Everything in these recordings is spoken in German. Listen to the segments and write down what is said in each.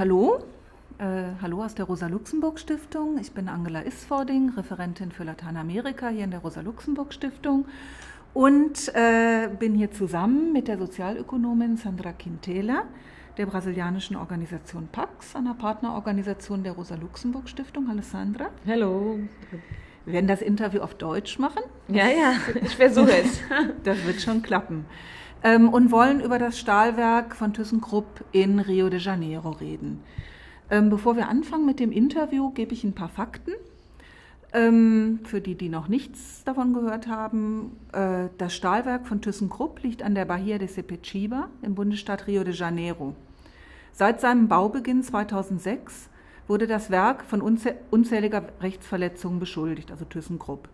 Hallo, äh, hallo aus der Rosa-Luxemburg-Stiftung. Ich bin Angela Isfording, Referentin für Lateinamerika hier in der Rosa-Luxemburg-Stiftung und äh, bin hier zusammen mit der Sozialökonomin Sandra Quintela der brasilianischen Organisation PAX, einer Partnerorganisation der Rosa-Luxemburg-Stiftung. Hallo Sandra. Hallo. Wir werden das Interview auf Deutsch machen. Ja, ja, ich versuche es. das wird schon klappen. Ähm, und wollen über das Stahlwerk von ThyssenKrupp in Rio de Janeiro reden. Ähm, bevor wir anfangen mit dem Interview, gebe ich ein paar Fakten. Ähm, für die, die noch nichts davon gehört haben, äh, das Stahlwerk von ThyssenKrupp liegt an der Bahia de Sepetiba im Bundesstaat Rio de Janeiro. Seit seinem Baubeginn 2006 wurde das Werk von unzähliger Rechtsverletzungen beschuldigt, also ThyssenKrupp.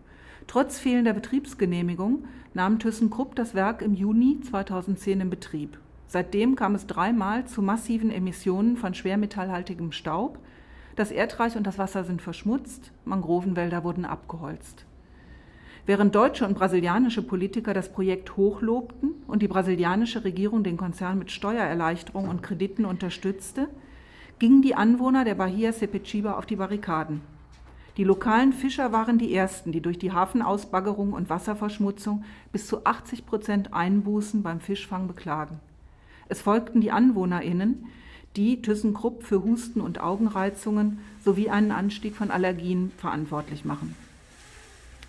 Trotz fehlender Betriebsgenehmigung nahm ThyssenKrupp das Werk im Juni 2010 in Betrieb. Seitdem kam es dreimal zu massiven Emissionen von schwermetallhaltigem Staub. Das Erdreich und das Wasser sind verschmutzt, Mangrovenwälder wurden abgeholzt. Während deutsche und brasilianische Politiker das Projekt hochlobten und die brasilianische Regierung den Konzern mit Steuererleichterungen und Krediten unterstützte, gingen die Anwohner der Bahia Sepetiba auf die Barrikaden. Die lokalen Fischer waren die ersten, die durch die Hafenausbaggerung und Wasserverschmutzung bis zu 80 Prozent Einbußen beim Fischfang beklagen. Es folgten die AnwohnerInnen, die ThyssenKrupp für Husten und Augenreizungen sowie einen Anstieg von Allergien verantwortlich machen.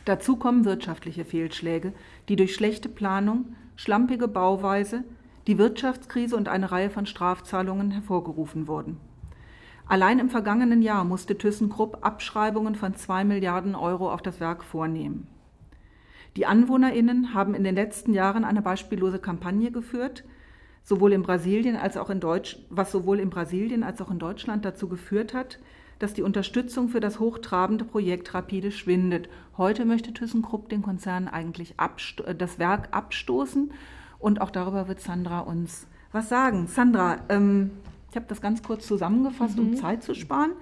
Dazu kommen wirtschaftliche Fehlschläge, die durch schlechte Planung, schlampige Bauweise, die Wirtschaftskrise und eine Reihe von Strafzahlungen hervorgerufen wurden. Allein im vergangenen Jahr musste ThyssenKrupp Abschreibungen von zwei Milliarden Euro auf das Werk vornehmen. Die AnwohnerInnen haben in den letzten Jahren eine beispiellose Kampagne geführt, sowohl in Brasilien als auch in Deutsch, was sowohl in Brasilien als auch in Deutschland dazu geführt hat, dass die Unterstützung für das hochtrabende Projekt rapide schwindet. Heute möchte ThyssenKrupp den Konzern eigentlich äh, das Werk abstoßen und auch darüber wird Sandra uns was sagen. Sandra, ähm, ich habe das ganz kurz zusammengefasst, mhm. um Zeit zu sparen.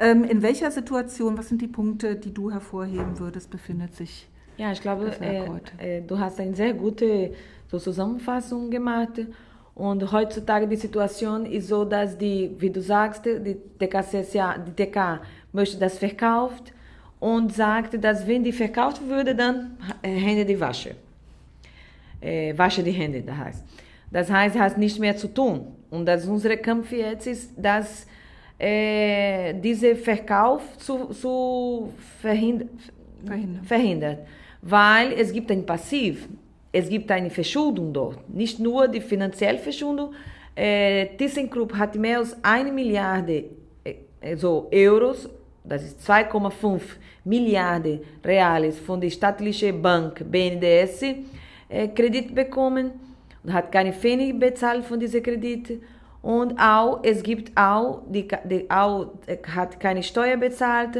Ähm, in welcher Situation, was sind die Punkte, die du hervorheben würdest, befindet sich Ja, ich glaube, äh, äh, du hast eine sehr gute so Zusammenfassung gemacht. Und heutzutage die Situation ist so, dass die, wie du sagst, die TKCSA, die TK möchte das verkauft und sagt, dass wenn die verkauft würde, dann Hände die Wasche. Äh, wasche die Hände, das heißt. Das heißt, hat nicht mehr zu tun. Und dass unser Kampf jetzt ist, dass äh, dieser Verkauf zu, zu verhind verhindern. verhindert. Weil es gibt ein Passiv es gibt eine Verschuldung dort. Nicht nur die finanzielle Verschuldung. Äh, ThyssenKrupp hat mehr als eine Milliarde also Euros, das ist 2,5 Milliarden Reales von der staatlichen Bank BNDES äh, Kredit bekommen hat keine Pfennig bezahlt von diesem Kredit. Und auch, es gibt auch, die, die auch, äh, hat keine Steuer bezahlt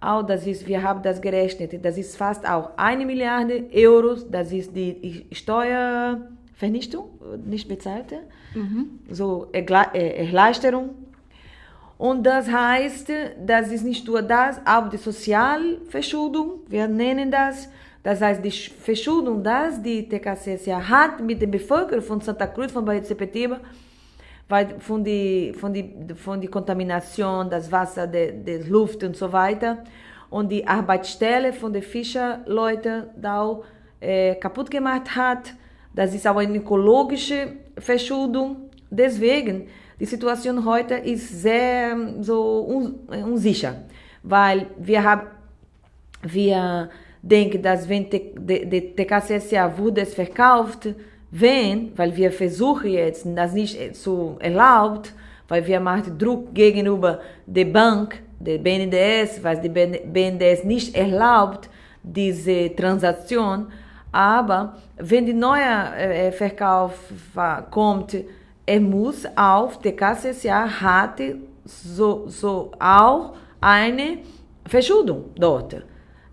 auch das ist, wir haben das gerechnet, das ist fast auch eine Milliarde Euro, das ist die Steuervernichtung, nicht bezahlte, mhm. so Erleichterung. Und das heißt, das ist nicht nur das, auch die Sozialverschuldung, wir nennen das, das heißt, die Verschuldung, das die TKCSA hat mit der Bevölkerung von Santa Cruz, von Bahia de Sepetiba, weil von die, von die, von die Kontamination, das Wasser, der, der Luft und so weiter. Und die Arbeitsstelle von den Fischerleuten da äh, kaputt gemacht hat. Das ist auch eine ökologische Verschuldung. Deswegen, die Situation heute ist sehr so un, unsicher, weil wir haben, wir denken, dass wenn die TKCSA wurde es verkauft, wenn, weil wir versuchen jetzt, das nicht zu erlaubt, weil wir machen Druck gegenüber der Bank, der BNDES, weil die BNDES nicht erlaubt, diese Transaktion. Aber wenn die neue äh, Verkauf kommt, er muss auf der KCSA hat so, so auch eine Verschuldung dort,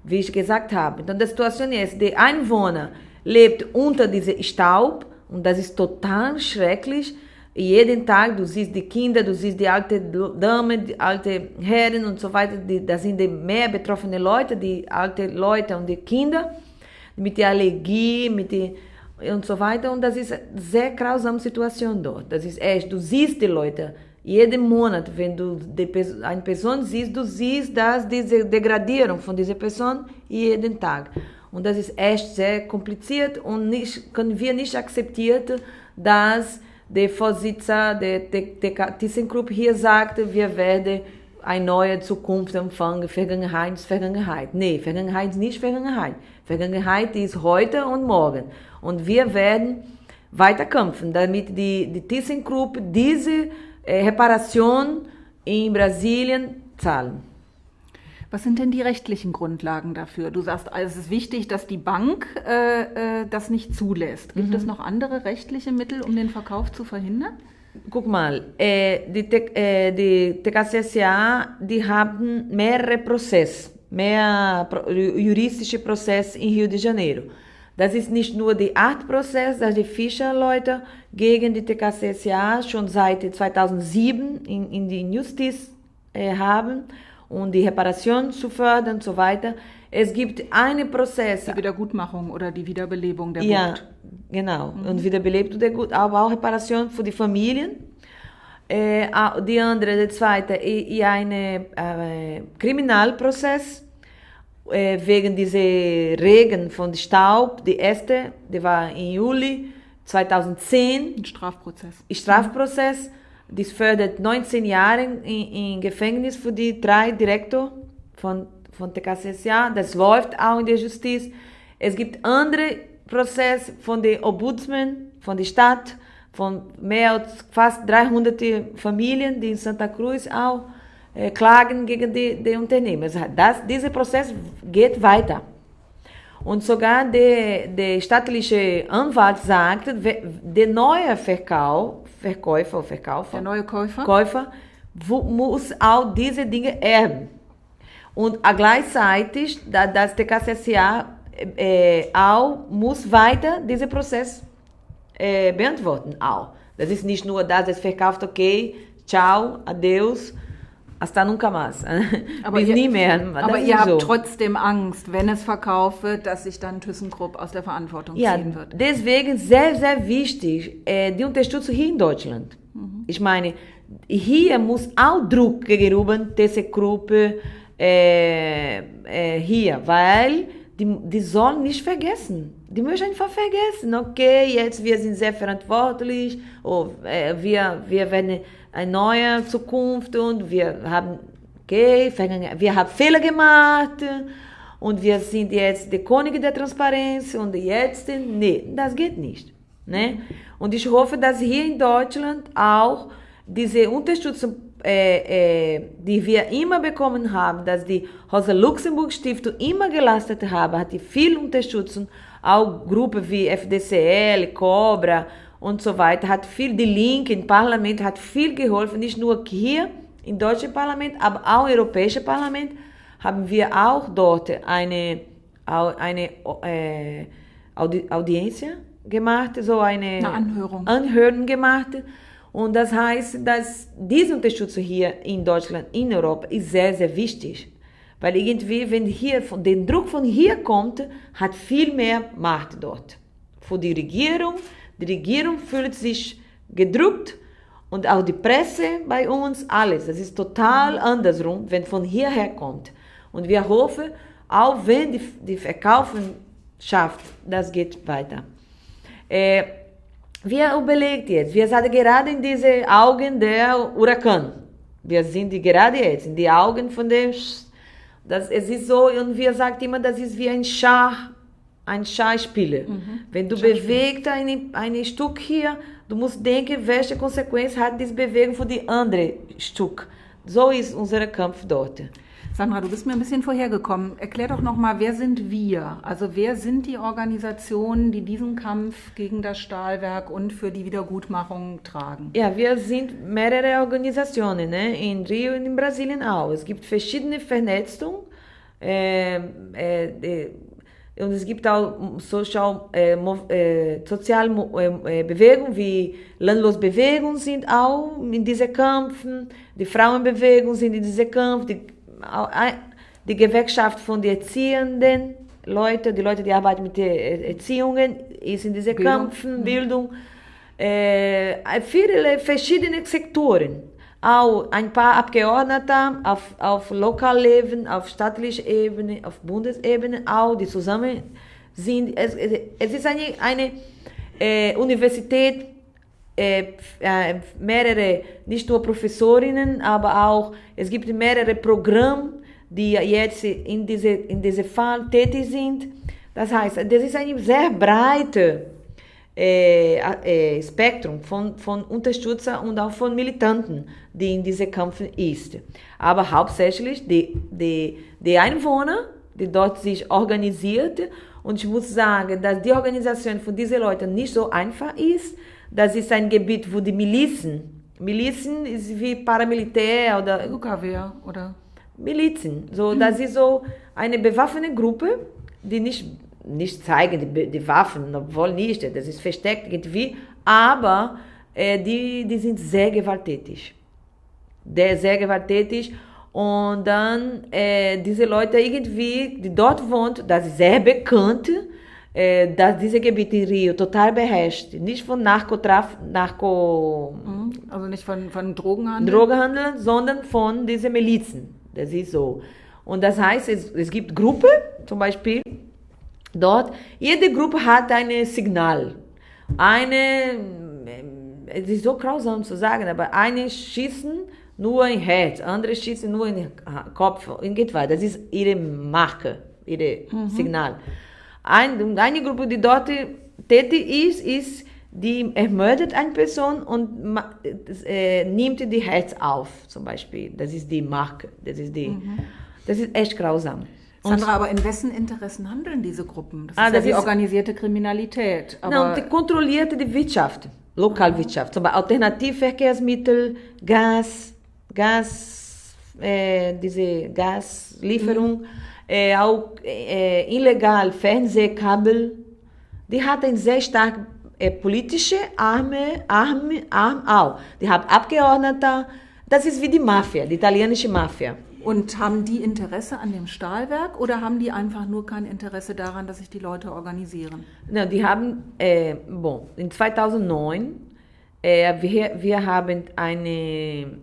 wie ich gesagt habe. Então, a situação é der Einwohner lebt unter diesem Staub und das ist total schrecklich. Jeden Tag, du siehst die Kinder, du siehst die alte Damen, die alte Herren und so weiter, die, das sind die mehr betroffene Leute, die alte Leute und die Kinder, mit der Allergie, mit die, und so weiter. Und das ist eine sehr grausame Situation dort. Das ist echt, du siehst die Leute jeden Monat, wenn du eine Person siehst, du siehst, dass diese Degradierung von dieser Person jeden Tag. Und das ist echt sehr kompliziert und nicht, können wir nicht akzeptieren, dass der Vorsitzende der, ThyssenKrupp hier sagte, wir werden eine neue Zukunft empfangen, Vergangenheit ist Vergangenheit. Nee, Vergangenheit ist nicht Vergangenheit. Vergangenheit ist heute und morgen. Und wir werden weiter kämpfen, damit die, die ThyssenKrupp diese äh, Reparation in Brasilien zahlen. Was sind denn die rechtlichen Grundlagen dafür? Du sagst, also es ist wichtig, dass die Bank äh, äh, das nicht zulässt. Gibt mhm. es noch andere rechtliche Mittel, um den Verkauf zu verhindern? Guck mal, äh, die, äh, die TKCSA, die haben mehrere Prozesse, mehr juristische Prozesse in Rio de Janeiro. Das ist nicht nur der Art-Prozess, dass die Fischerleute gegen die TKCSA schon seit 2007 in, in die Justiz äh, haben, um die Reparation zu fördern und so weiter. Es gibt einen Prozess. Die Wiedergutmachung oder die Wiederbelebung der Gut. Ja, genau. Mhm. Und Wiederbelebung der Gut, aber auch Reparation für die Familien. Äh, die andere, der zweite, ist ein äh, Kriminalprozess äh, wegen dieser Regen von Staub. Die erste, die war im Juli 2010. Ein Strafprozess. Ein Strafprozess. Das fördert 19 Jahre in, Gefängnis für die drei Direktor von, von TKCSA. Das läuft auch in der Justiz. Es gibt andere Prozesse von den Ombudsman, von der Stadt, von mehr als fast 300 Familien, die in Santa Cruz auch klagen gegen die, die Unternehmen. Das, dieser Prozess geht weiter. Und sogar der, der staatliche Anwalt sagt, der neue Verkauf, Verkäufer, Verkäufer, der neue Käufer, Käufer muss auch diese Dinge erben. Und gleichzeitig, dass der KCSA äh, auch muss weiter diesen Prozess äh, beantworten. Auch. Das ist nicht nur, dass es verkauft, okay, ciao, adeus, Hasta nunca más. Aber Bis ihr, nie mehr. Das aber ihr habt so. trotzdem Angst, wenn es verkauft wird, dass sich dann ThyssenKrupp aus der Verantwortung ja, ziehen wird. Deswegen sehr, sehr wichtig äh, die Unterstützung hier in Deutschland. Mhm. Ich meine, hier muss auch Druck gegenüber ThyssenKrupp äh, äh, hier, weil die, die sollen nicht vergessen. Die müssen einfach vergessen, okay, jetzt wir sind sehr verantwortlich, oh, äh, wir, wir werden eine neue Zukunft und wir haben, okay, wir haben Fehler gemacht und wir sind jetzt die Könige der Transparenz und jetzt, nee, das geht nicht. Ne? Und ich hoffe, dass hier in Deutschland auch diese Unterstützung, äh, äh, die wir immer bekommen haben, dass die Rosa Luxemburg Stiftung immer geleistet haben, hat die viel Unterstützung, auch Gruppen wie FDCL, Cobra und so weiter, hat viel, die Linke im Parlament hat viel geholfen, nicht nur hier im deutschen Parlament, aber auch im europäischen Parlament haben wir auch dort eine, eine äh, Audi Audienz gemacht, so eine, eine Anhörung. Anhörung gemacht. Und das heißt, dass diese Unterstützung hier in Deutschland, in Europa, ist sehr, sehr wichtig. Weil irgendwie, wenn hier von den Druck von hier kommt, hat viel mehr Macht dort. Für die Regierung, die Regierung fühlt sich gedrückt und auch die Presse bei uns, alles. Das ist total andersrum, wenn von hierher kommt. Und wir hoffen, auch wenn die, die Verkaufen schafft, das geht weiter. Äh, wir überlegt jetzt, wir sind gerade in diese Augen der Huracan. Wir sind gerade jetzt in die Augen von dem, das, es ist so, und wir sagen immer, das ist wie ein Schach ein Schauspieler. Mhm. Wenn du bewegst ein, ein Stück hier, du musst denken, welche Konsequenz hat diese Bewegung für die andere Stück. So ist unser Kampf dort. Sandra, du bist mir ein bisschen vorhergekommen. Erklär doch nochmal, wer sind wir? Also wer sind die Organisationen, die diesen Kampf gegen das Stahlwerk und für die Wiedergutmachung tragen? Ja, wir sind mehrere Organisationen, ne? in Rio und in Brasilien auch. Es gibt verschiedene Vernetzungen. Äh, äh, und es gibt auch Social, äh, äh, soziale äh, Bewegungen wie Landlosbewegung sind auch in diesen Kämpfen, die Frauenbewegung sind in diesen Kämpfen, die, die Gewerkschaft von den Erziehenden Leute, die Leute, die arbeiten mit der Erziehungen, ist in diesen Kämpfen, Bildung, äh, viele verschiedene Sektoren. auch ein paar Abgeordnete auf, auf Lokalleben, auf staatlicher Ebene, auf Bundesebene, auch die zusammen sind. Es, es ist eine, eine äh, Universität, äh, äh, mehrere, nicht nur Professorinnen, aber auch, es gibt mehrere Programme, die jetzt in diese, in diese Fall tätig sind. Das heißt, das ist eine sehr breite äh, äh, Spektrum von, von Unterstützern und auch von Militanten, die in diesem Kampf ist. Aber hauptsächlich die, die, die Einwohner, die dort sich organisiert. Und ich muss sagen, dass die Organisation von diesen Leuten nicht so einfach ist. Das ist ein Gebiet, wo die Milizen, Milizen ist wie Paramilitär oder UKW oder Milizen. So, mhm. das ist so eine bewaffnete Gruppe, die nicht nicht zeigen, die, die Waffen, obwohl nicht, das ist versteckt irgendwie, aber äh, die, die sind sehr gewalttätig. Der, sehr gewalttätig. Und dann äh, diese Leute irgendwie, die dort wohnen, das ist sehr bekannt, äh, dass dieses Gebiet in Rio total beherrscht. Nicht von Narkotraf, Narko... Mhm. Also nicht von, von Drogenhandel? Drogenhandel, sondern von diesen Milizen. Das ist so. Und das heißt, es, es gibt Gruppen, zum Beispiel, Dort, jede Gruppe hat ein Signal. Eine, es ist so grausam zu sagen, aber eine schießen nur in Herz, andere schießen nur in den Kopf, und geht weiter. Das ist ihre Marke, ihr mhm. Signal. Ein, eine Gruppe, die dort tätig ist, ist, die ermordet eine Person und äh, nimmt die Herz auf, zum Beispiel. Das ist die Marke. Das ist, die, mhm. das ist echt grausam. Sandra, aber in wessen Interessen handeln diese Gruppen? Das ah, ist ja das die ist organisierte Kriminalität. Aber Nein, die kontrolliert die Wirtschaft, Lokalwirtschaft. Zum Beispiel Alternativverkehrsmittel, Gas, Gas, äh, diese Gaslieferung, mhm. äh, auch äh, illegal Fernsehkabel. Die hat ein sehr stark politische Arme, Arme, Arm auch. Die haben Abgeordnete. Das ist wie die Mafia, die italienische Mafia. Und haben die Interesse an dem Stahlwerk oder haben die einfach nur kein Interesse daran, dass sich die Leute organisieren? Na, die haben, äh, bon, in 2009, äh, wir, wir haben eine,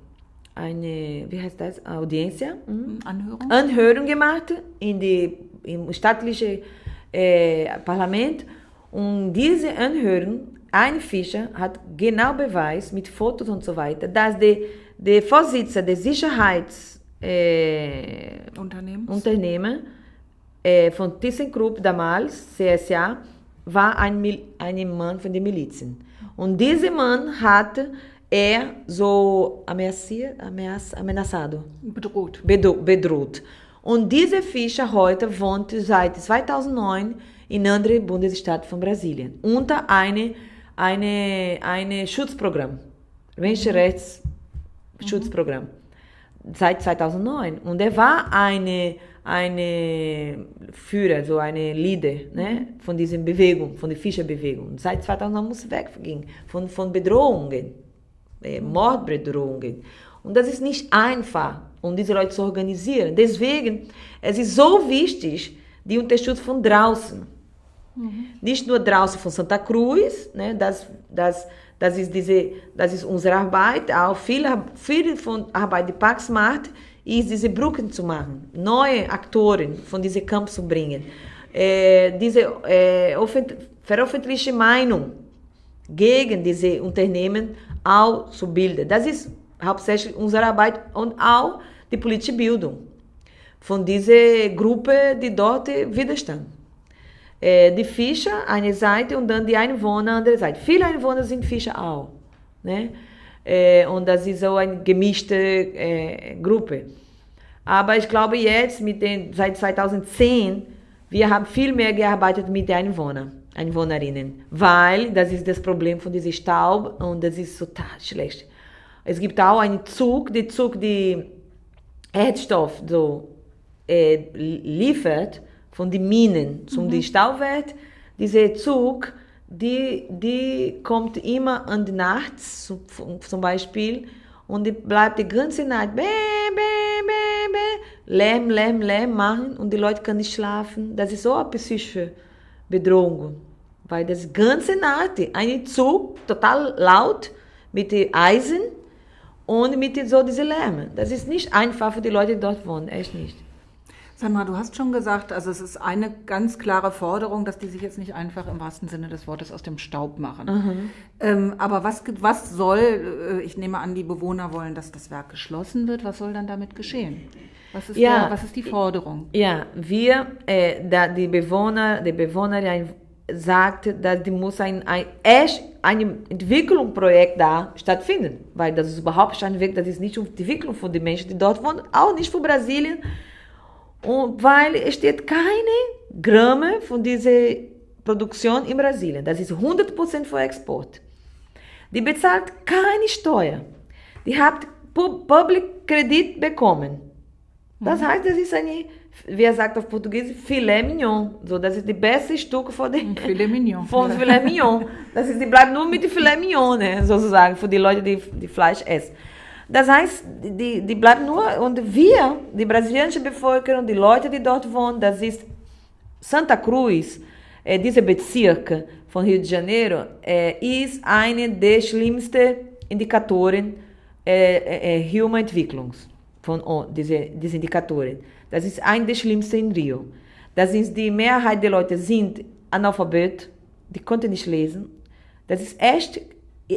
eine, wie heißt das, Audienz, mhm. Anhörung? Anhörung gemacht in die, im staatlichen äh, Parlament. Und diese Anhörung, ein Fischer hat genau Beweis mit Fotos und so weiter, dass der, der Vorsitzende der Sicherheits äh, Unternehmen äh, von ThyssenKrupp damals, CSA, war ein, ein Mann von den Milizen. Und dieser Mann hat er so ameaciert, ameaçado. Bedroht. bedroht. Und dieser Fischer heute wohnt seit 2009 in anderen Bundesstaaten von Brasilien unter einem eine, eine Schutzprogramm, Menschenrechtsschutzprogramm. Mhm seit 2009. Und er war eine, eine Führer, so eine Leader ne, von dieser Bewegung, von der Fischerbewegung. Seit 2009 muss er weggehen von, von Bedrohungen, äh, Mordbedrohungen. Und das ist nicht einfach, um diese Leute zu organisieren. Deswegen, es ist so wichtig, die Unterstützung von draußen. Mhm. Nicht nur draußen von Santa Cruz, ne, dass, dass das ist, diese, das ist unsere Arbeit, auch viel, viel von Arbeit, die Pax macht, ist diese Brücken zu machen, neue Aktoren von diesem Camp zu bringen, äh, diese äh, veröffentlichte Meinung gegen diese Unternehmen auch zu bilden. Das ist hauptsächlich unsere Arbeit und auch die politische Bildung von dieser Gruppe, die dort widerstand de Fischer, eine Seite, und dann die Einwohner, andere Seite. Viele Einwohner sind Fischer auch. Ne? Und das ist so eine gemischte Gruppe. Aber ich glaube jetzt, mit den, seit 2010, wir haben viel mehr gearbeitet mit den Einwohnern, Einwohnerinnen, weil das ist das Problem von diesem Staub und das ist total schlecht. Es gibt auch einen Zug, der Zug, die Erdstoff so äh, liefert, von den Minen zum mhm. Stauwert. Dieser Zug, die, die kommt immer an die Nacht, zum Beispiel, und die bleibt die ganze Nacht bäh, bäh, bäh, bäh, Lärm, Lärm, Lärm machen und die Leute können nicht schlafen. Das ist so eine psychische Bedrohung, weil das ganze Nacht ein Zug total laut mit Eisen und mit so diese Lärm. Das ist nicht einfach für die Leute, die dort wohnen, echt nicht. Sandra, du hast schon gesagt, also es ist eine ganz klare Forderung, dass die sich jetzt nicht einfach im wahrsten Sinne des Wortes aus dem Staub machen. Mhm. Ähm, aber was, was soll, äh, ich nehme an, die Bewohner wollen, dass das Werk geschlossen wird. Was soll dann damit geschehen? Was ist, ja, der, was ist die Forderung? Ja, wir, äh, da die Bewohner, die Bewohnerin sagt, dass die muss ein, ein, ein Entwicklungsprojekt da stattfinden, weil das ist überhaupt ein Weg, das ist nicht um die Entwicklung von den Menschen, die dort wohnen, auch nicht für Brasilien, und weil es steht keine Gramme von dieser Produktion in Brasilien. Das ist 100% für Export. Die bezahlt keine Steuer. Die hat Public Kredit bekommen. Das mhm. heißt, das ist eine, wie er sagt auf Portugies, Filet Mignon. So, das ist die beste Stück von dem Filet Mignon. Von. Filet Mignon. Das ist, die bleibt nur mit Filet Mignon, ne, sozusagen, für die Leute, die, die Fleisch essen. Das heißt, die, die bleiben nur, und wir, die brasilianische Bevölkerung, die Leute, die dort wohnen, das ist Santa Cruz, äh, dieser Bezirk von Rio de Janeiro, äh, ist eine der schlimmsten Indikatoren äh, äh, Human Entwicklungs von oh, diese, diese Indikatoren. Das ist eine der schlimmsten in Rio. Das ist die Mehrheit der Leute sind analphabet, die konnten nicht lesen. Das ist echt,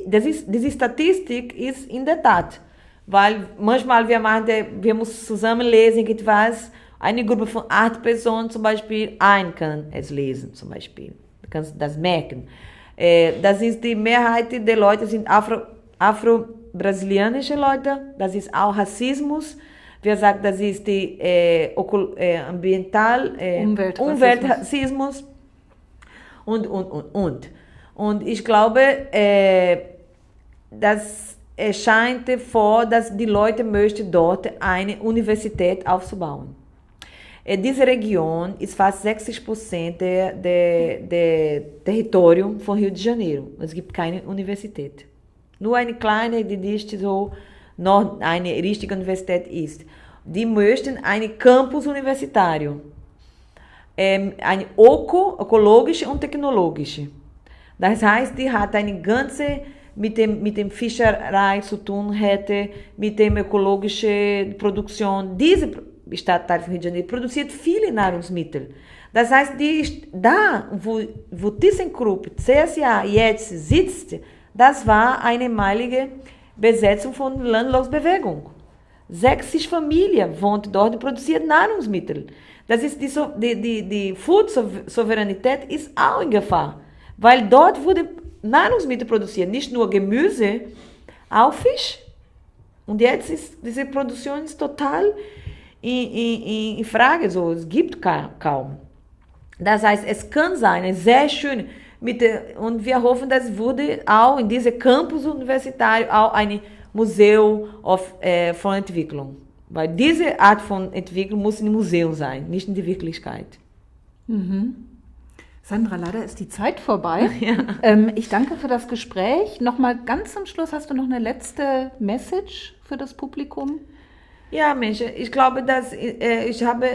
das ist, diese Statistik ist in der Tat weil manchmal wir machen, wir müssen zusammen lesen etwas. Eine Gruppe von acht Personen zum Beispiel, ein kann es lesen zum Beispiel. Du kannst das merken. Äh, das ist die Mehrheit der Leute sind Afro, afro-brasilianische Leute. Das ist auch Rassismus. Wir sagen, das ist die äh, äh, ambiental äh, Umweltrassismus. Umweltrassismus und und und und. Und ich glaube, äh, dass scheint vor, dass die Leute möchten dort eine Universität aufzubauen. Diese Region ist fast 60 Prozent der, der, der Territorium von Rio de Janeiro. Es gibt keine Universität. Nur eine kleine, die nicht so noch eine richtige Universität ist. Die möchten einen Campus universitário, ein öko, ökologische und technologische. Das heißt, die hat eine ganze mit dem, mit dem Fischerei zu tun hätte, mit dem ökologischen Produktion. Diese Stadtteil von Rio de Janeiro produziert viele Nahrungsmittel. Das heißt, die, da, wo, wo ThyssenKrupp, CSA jetzt sitzt, das war eine einmalige Besetzung von Landlosbewegung. 60 Familien wohnt dort und produziert Nahrungsmittel. Das ist die, die, die, die Food-Souveränität ist auch in Gefahr, weil dort wurde Nahrungsmittel produzieren, nicht nur Gemüse, auch Fisch. Und jetzt ist diese Produktion ist total in, in, in Frage, so es gibt kaum. Das heißt, es kann sein, sehr schön, mit und wir hoffen, dass wurde auch in diesem Campus universitário auch ein Museum of, äh, von Entwicklung. Weil diese Art von Entwicklung muss im Museum sein, nicht in der Wirklichkeit. Mhm. Sandra, leider ist die Zeit vorbei. Ja. Ähm, ich danke für das Gespräch. Nochmal ganz zum Schluss, hast du noch eine letzte Message für das Publikum? Ja, Mensch, ich glaube, dass äh, ich habe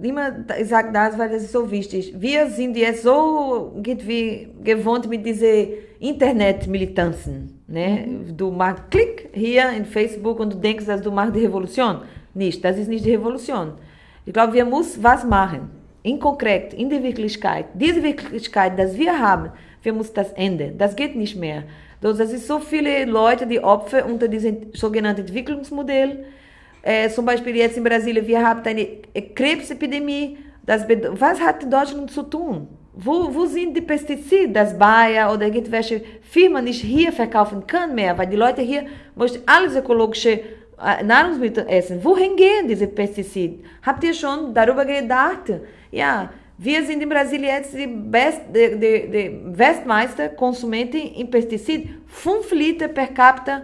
immer gesagt, das, weil das ist so wichtig. Wir sind jetzt so wie gewohnt mit diesen Internet-Militanzen. Ne? Mhm. Du machst Klick hier in Facebook und du denkst, dass du machst die Revolution. Nicht, das ist nicht die Revolution. Ich glaube, wir müssen was machen in konkret, in der Wirklichkeit, diese Wirklichkeit, dass wir haben, wir müssen das ändern. Das geht nicht mehr. Das ist so viele Leute, die Opfer unter diesem sogenannten Entwicklungsmodell. Äh, zum Beispiel jetzt in Brasilien, wir haben eine Krebsepidemie. Das was hat Deutschland zu tun? Wo, wo sind die Pestizide, dass Bayer oder irgendwelche Firmen nicht hier verkaufen können mehr, weil die Leute hier möchten alles ökologische Nahrungsmittel essen. Wohin gehen diese Pestizide? Habt ihr schon darüber gedacht? Ja, wir sind in Brasilien jetzt die, Best, die, die, die Weltmeister Konsumenten in Pestizid. 5 Liter per capita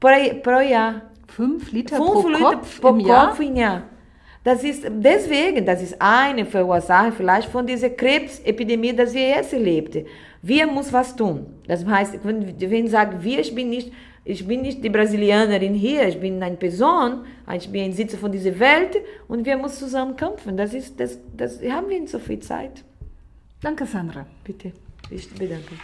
pro, pro Jahr. 5 Liter Fünf pro Liter Kopf pro im Kopf im Jahr. Das ist deswegen, das ist eine Verursache vielleicht von dieser Krebsepidemie, die wir jetzt erleben. Wir müssen was tun. Das heißt, wenn, wenn ich sage, wir, ich bin nicht ich bin nicht die Brasilianerin hier, ich bin eine Person, ich bin ein Sitzer von dieser Welt und wir müssen zusammen kämpfen. Das, ist, das, das haben wir nicht so viel Zeit. Danke, Sandra. Bitte, ich bedanke.